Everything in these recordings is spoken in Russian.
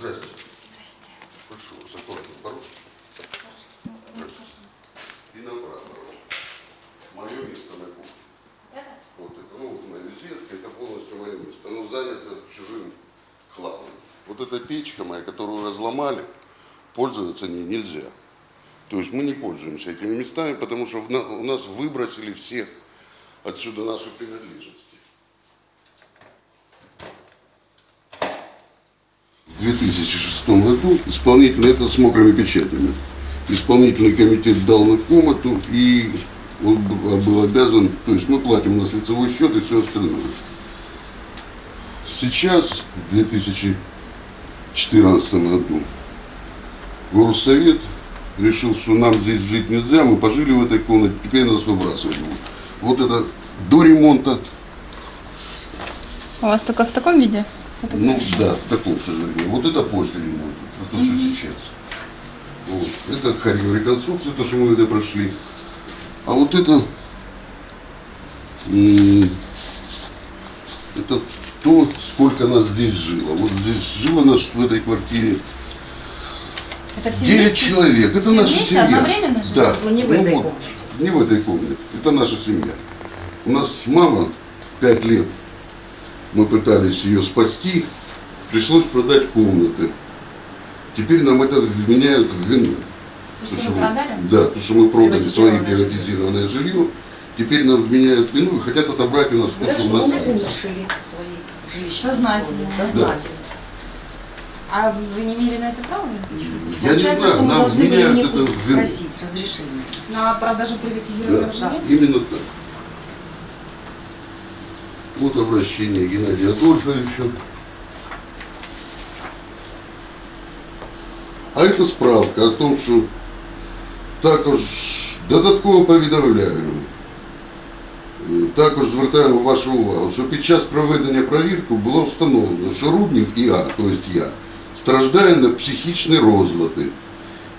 Здрасте. Здрасте. Прошу вас, аккуратно, порожки. И направо. Мое место на кухне. Да? Вот это, ну, вот моя визитка, это полностью мое место. Оно занято чужим хламом. Вот эта печка моя, которую разломали, пользоваться ней нельзя. То есть мы не пользуемся этими местами, потому что у нас выбросили все отсюда наши принадлежности. 2006 году исполнительный, это с мокрыми печатями, исполнительный комитет дал на комнату, и он был обязан, то есть мы платим у нас лицевой счет и все остальное. Сейчас, в 2014 году, Горсовет решил, что нам здесь жить нельзя, мы пожили в этой комнате, теперь нас выбрасывать. Вот это до ремонта, У вас только в таком виде? Ну да, в таком, сожалению. Вот это после ремонта, а то, что сейчас. Вот. Это хореореконструкция, то, что мы это прошли. А вот это, это то, сколько нас здесь жило. Вот здесь жило нас в этой квартире Это все 9 вместе? человек. Это Все наша вместе, семья. одновременно жили? Да. Ну, не в Ну этой вот, комнате. Не в этой комнате. Это наша семья. У нас мама 5 лет. Мы пытались ее спасти. Пришлось продать комнаты. Теперь нам это вменяют в вину. То, что То, вы мы- продали? Да, то, что мы продали свои Приватизированное жилье. Теперь нам вменяют вину и хотят отобрать у нас то, Да, что у что нас улучшили свои жилищные Сознательно. Сознательно. А вы не имели на это права? Я не Получается, знаю, что мы нам должны были у вменяют них это в вину. спросить разрешение. На продажу приватизированного Да, жилья? именно так. Вот обращение Геннадия Адольфовича. А это справка о том, що також додатково повідомляємо. Е, Також звертаємо вашу увагу, що під час проведення перевірки було встановлено, що Руднів ІА, тобто я, страждає на психічні розлади.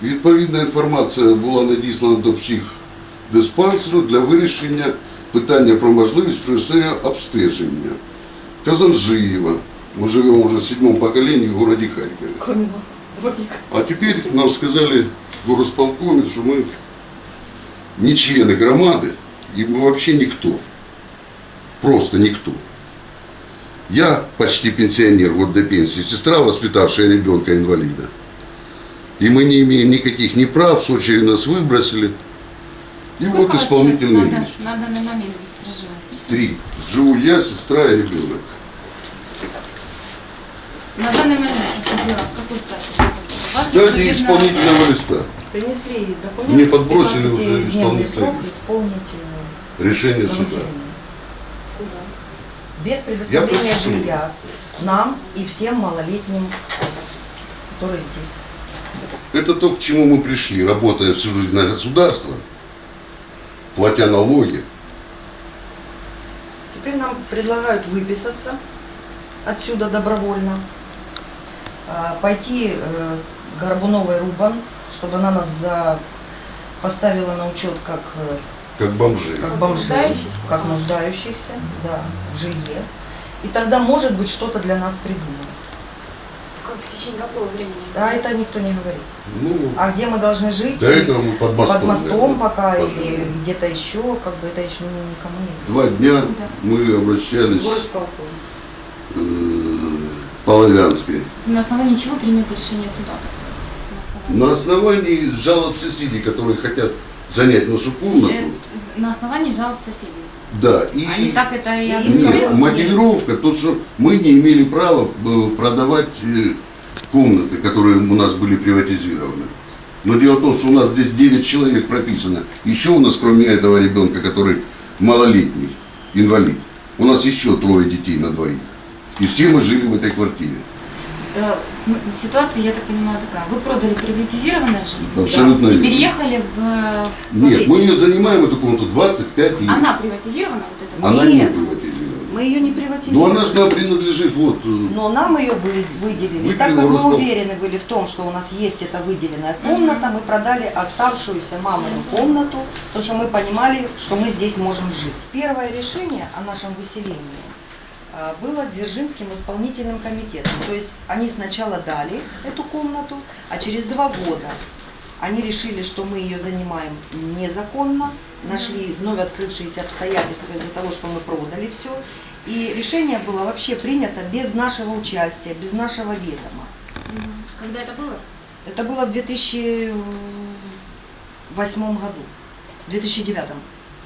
Відповідна інформація була надіслана до психдиспансеру для вирішення питання про можливість проведення обстеження. Казанжиєва. Ми живемо вже в седьмому поколении в городе Харькове. Кроме нас двоих. А теперь нам сказали в горосполкоме, что мы не члены громады, и мы вообще никто. Просто никто. Я почти пенсионер, год до пенсии, сестра, воспитавшая ребенка-инвалида. И мы не имеем никаких ни прав, с очереди нас выбросили. И Сколько вот исполнительный сейчас на, лист. на данный момент здесь проживает? Три. Живу я, сестра и ребенок. На данный момент это в какой стадии? Стадии исполнительного листа. Принесли документы. Мне подбросили уже 15-дневный исполнительный срок лист. Решение суда. выселение. Без предоставления жилья нам и всем малолетним, которые здесь. Это то, к чему мы пришли, работая всю жизнь на государство, платя налоги. Теперь нам предлагают выписаться отсюда добровольно, а, пойти э, Горбуновой Рубан, чтобы она нас за... поставила на учет как, э, Как бомжи. как бомжей, нуждающихся? как нуждающихся, да, в жилье. И тогда, может быть, что-то для нас придумают. В течение какого времени? А это никто не говорит. Ну, А где мы должны жить? до этого мы под мостом. под мостом пока пожили. или где-то еще, как бы это еще никому не Два дня Да. мы обращались Горосполком. э, Половянской. На основании чего принято решение суда? На основании жалоб соседей, которые хотят занять нашу комнату. Э, На основании жалоб соседей. Да, и Они так это и? Нет, мотивировка, то, что мы не имели права э, продавать э, комнаты, которые у нас были приватизированы. Но дело в том, что у нас здесь 9 человек прописано. Еще у нас, кроме этого ребенка, который малолетний, инвалид, у нас еще трое детей на двоих. И все мы жили в этой квартире. Э, Ситуация, я так понимаю, такая. Вы продали приватизированное жилье Абсолютно и верно. переехали в... э, Нет, мы ее занимаем, эту комнату, 25 лет. Она приватизирована, вот эта? Она не приватизирована. Мы ее не Но приватизируем. она же нам принадлежит, вот, э, Но нам ее вы- выделили. Выделил так как мы уверены были в том, что у нас есть эта выделенная комната, мы продали оставшуюся мамину комнату, потому что мы понимали, что мы здесь можем жить. Первое решение о нашем выселении а, было Дзержинским исполнительным комитетом. То есть они сначала дали эту комнату, а через два года они решили, что мы ее занимаем незаконно, нашли вновь открывшиеся обстоятельства из-за того, что мы продали все. И решение было вообще принято без нашего участия, без нашего ведома. Когда это было? Это было в 2008 году, в 2009.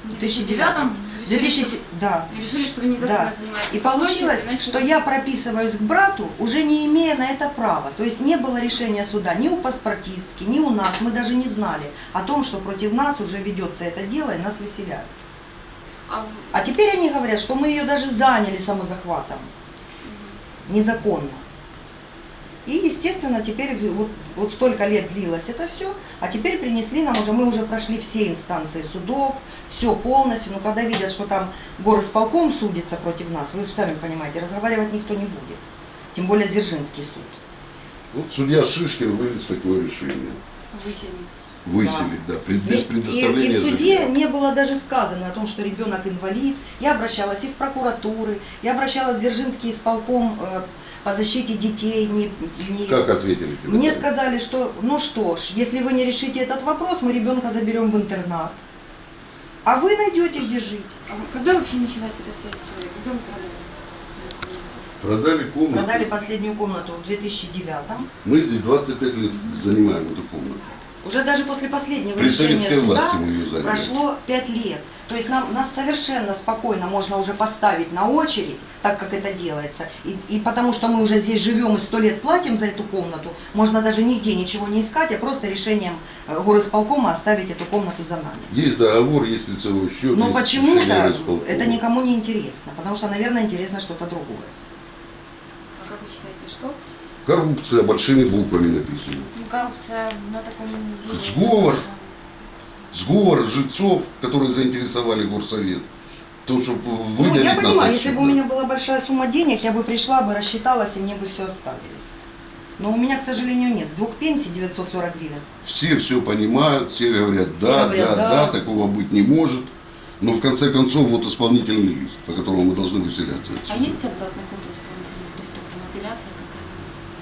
В 2009 решили, 2000, что- да. решили, что вы незаконно Да. занимаетесь. И получилось, значит, что я прописываюсь к брату, уже не имея на это права. То есть не было решения суда ни у паспортистки, ни у нас. Мы даже не знали о том, что против нас уже ведется это дело и нас выселяют. А А теперь они говорят, что мы ее даже заняли самозахватом. Незаконно. И, естественно, теперь вот, вот столько лет длилось это все, а теперь принесли нам уже, мы уже прошли все инстанции судов, все полностью, но когда видят, что там горосполком судится против нас, вы же сами понимаете, разговаривать никто не будет. Тем более Дзержинский суд. Вот судья Шишкин вынес такое решение. выселить. Выселить, да, пред- И, без и- предоставления и в суде жилья. не было даже сказано о том, что ребенок инвалид. Я обращалась и в прокуратуры, я обращалась в Дзержинский исполком э, по защите детей. Не, не- Как ответили тебе? Мне сказали, что ну что ж, если вы не решите этот вопрос, мы ребенка заберем в интернат. А вы найдете, где жить. А когда вообще началась эта вся история? Когда вы продали? Продали комнату. Продали последнюю комнату в 2009 Мы здесь 25 лет занимаем эту комнату. Уже даже после последнего При решения советской суда власти мы ее заняли. прошло 5 лет. То есть нам, нас совершенно спокойно можно уже поставить на очередь, так как это делается. И, и потому что мы уже здесь живем и сто лет платим за эту комнату, можно даже нигде ничего не искать, а просто решением э, горосполкома оставить эту комнату за нами. Есть договор, есть лицевой счет. Но почему-то это никому не интересно, потому что, наверное, интересно что-то другое. А как вы считаете, что? Коррупция большими буквами написано. Ну, коррупция на таком деле. Сговор. Сговор жильцов, которые заинтересовали горсовет. То, чтобы Ну, выделить я нас понимаю, если бы у меня была большая сумма денег, я бы пришла бы, рассчиталась, и мне бы все оставили. Но у меня, к сожалению, нет. С двух пенсий 940 гривен. Все все понимают, все говорят, да, говорят, да, да. да, такого быть не может. Но в конце концов вот исполнительный лист, по которому мы должны выселяться А отсюда. есть обратный ход у исполнительных листов, там апелляция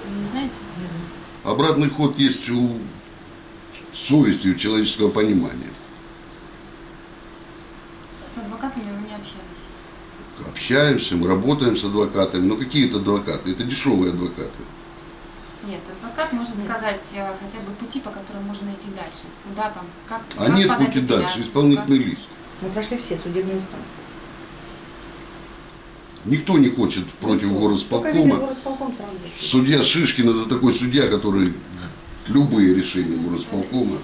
не знаете? Не знаю. Обратный ход есть у совести, у человеческого понимания. С адвокатами вы не общались? Общаемся, мы работаем с адвокатами. Но какие это адвокаты? Это дешевые адвокаты. Нет, адвокат может Нет. сказать э, хотя бы пути, по которым можно идти дальше. Куда там, как А как нет пути дальше, исполнительный лист. Мы прошли все судебные инстанции. Никто не хочет против Никто. Видит горосполкома. горосполком. Судья Шишкин это такой судья, который любые решения как- горосполкома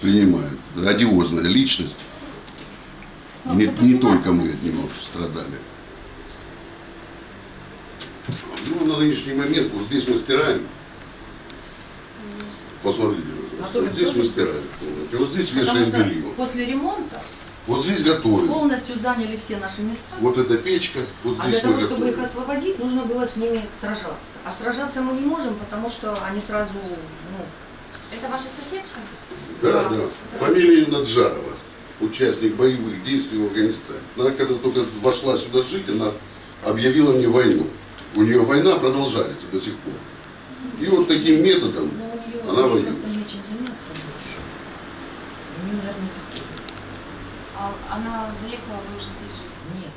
принимает. Одиозная личность. Ну, не, не только мы от него страдали. Ну, на нынешний момент, вот здесь мы стираем. Посмотрите, А вот здесь мы стираем. Вот здесь вешаем белье. после ремонта Вот здесь готовим. полностью заняли все наши места. Вот эта печка, вот А здесь для того, чтобы их готовим. освободить, нужно было с ними сражаться. А сражаться мы не можем, потому что они сразу, ну, Это ваша соседка? Да, Да. да. Фамилия Наджарова, участник боевых действий в Афганистане. Она когда только вошла сюда жить, она объявила мне войну. У нее война продолжается до сих пор. И вот таким методом, ну, у нее, Она воюет. просто нечем заняться больше. У нее, наверное, это хобби. А она заехала, вы уже здесь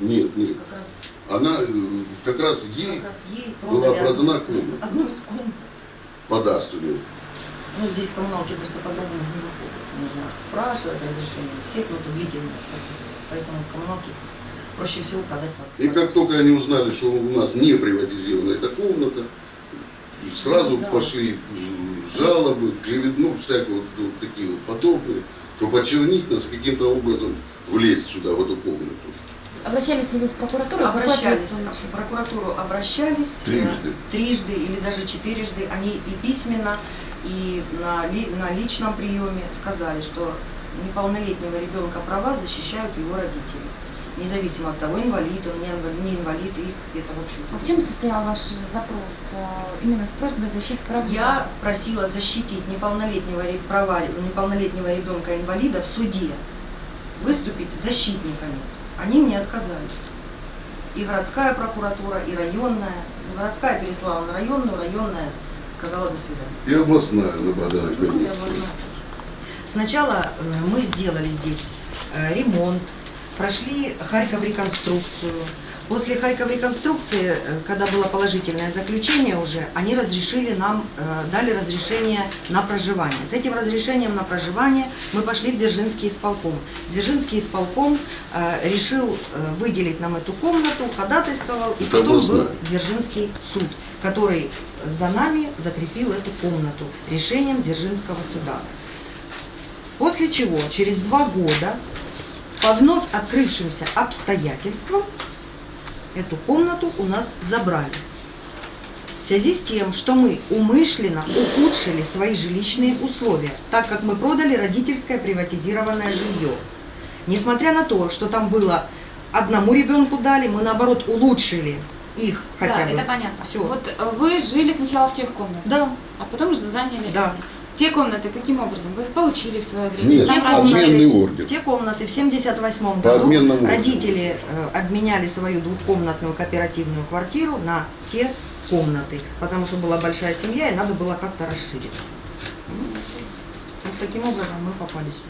жили? Нет, нет, нет, как раз, она э, как раз ей как раз ей была продана одну, комната одну из комнат. подарственную. Ну, здесь коммуналки просто по-другому же не выходят. Нужно спрашивать разрешение у всех, но это длительная процедура. Поэтому коммуналки проще всего продать под И как только они узнали, что у нас не приватизирована эта комната, сразу Да. пошли жалобы, клевет, ну, всякие вот, вот такие вот подобные, чтобы очернить нас каким-то образом влезть сюда, в эту комнату. Обращались ли вы в прокуратуру? Обращались в прокуратуру, обращались э, Трижды. трижды или даже четырежды. Они и письменно, и на, ли- на личном приеме сказали, что неполнолетнего ребенка права защищают его родители. Независимо от того, инвалид он, не инвалид, не инвалид, их это, в общем А в чем состоял ваш запрос? э, Именно с просьбой защиты прав? Я просила защитить неполнолетнего, права неполнолетнего ребенка-инвалида в суде, выступить защитниками. Они мне отказали. и городская прокуратура, и районная. Городская переслала на районную, районная сказала до свидания. И областная на Богдана Ну, и областная тоже. Сначала э, мы сделали здесь э, ремонт, прошли Харьков реконструкцию. После Харьков реконструкции, э, когда было положительное заключение уже, они разрешили нам, э, дали разрешение на проживание. С этим разрешением на проживание мы пошли в Дзержинский исполком. Дзержинский исполком э, решил выделить нам эту комнату, ходатайствовал, и Это потом был. Дзержинский суд, который за нами закрепил эту комнату решением Дзержинского суда. После чего, через два года, по вновь открывшимся обстоятельствам, эту комнату у нас забрали. В связи с тем, что мы умышленно ухудшили свои жилищные условия, так как мы продали родительское приватизированное жилье. Несмотря на то, что там было одному ребенку дали, мы наоборот улучшили их хотя да, бы. это понятно. Всё. Вот э, вы жили сначала в тех комнатах, Да, а потом уже заняли Да. эти. Те комнаты каким образом? Вы их получили в свое время? Нет, Там те родители- обменный комнаты, ордер. те комнаты в 78 По году обменному ордеру. родители э, обменяли свою двухкомнатную кооперативную квартиру на те комнаты, потому что была большая семья и надо было как-то расшириться. Вот таким образом мы попали сюда.